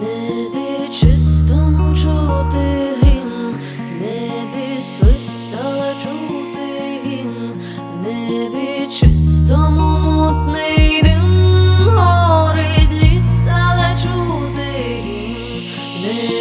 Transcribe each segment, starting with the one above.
Небі чистому чути грім, в небі чути він, небі чистому мутний дим, горить чути гімн,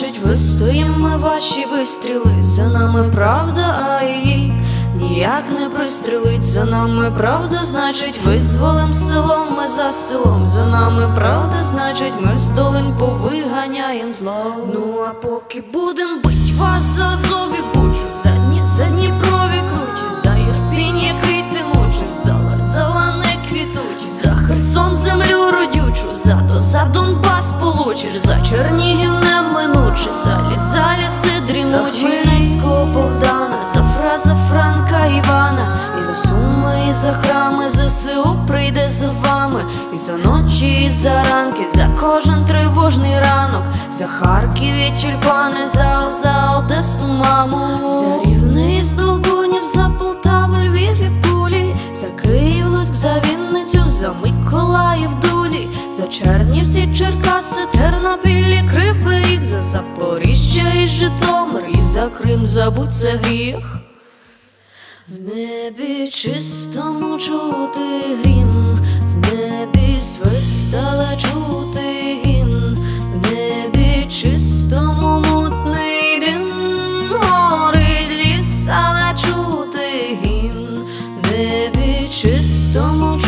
значить, вистоїм ми ваші вистріли. За нами правда, а її ніяк не пристрелить. За нами правда, значить, визволим селом ми за селом. За нами правда, значить, ми з долинь повиганяєм зло. Ну а поки будем бить вас за Азов і бучу, за Дні, за Дніпрові кручі, за Ірпінь, який ти мучиш, за Лазала не квітучі, за Херсон землю родючу, за то за Донбас получиш, за Чернігів неминуче, заліси за ліси дрімучі, за Хмельницького Богдана, за фраза Франка Івана, і за суми, і за храми, ЗСУ прийде з вами, і за ночі, і за ранки, за кожен тривожний ранок, за Харків і тюльпани, за, за Одесу, маму, за рівний з Миколаїв, Дулі, за Чернівці, Черкаси, Тернопіль, і Кривий Ріг, за Запоріжжя і Житомир, і за Крим, забудь це гріх. В небі чистому чути грім, в небі свистала чути гімн, в небі чистому мутний дим, горить ліс, але чути гімн, в небі чистому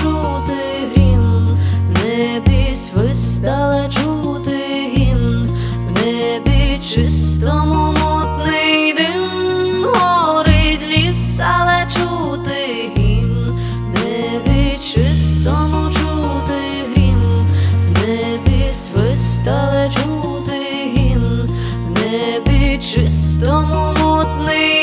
свистала чути гімн, в небі чистому мутний дим, горить ліс, але чути гімн, в небі чистому чути грім, в небі свистала чути гімн, в небі чистому мутний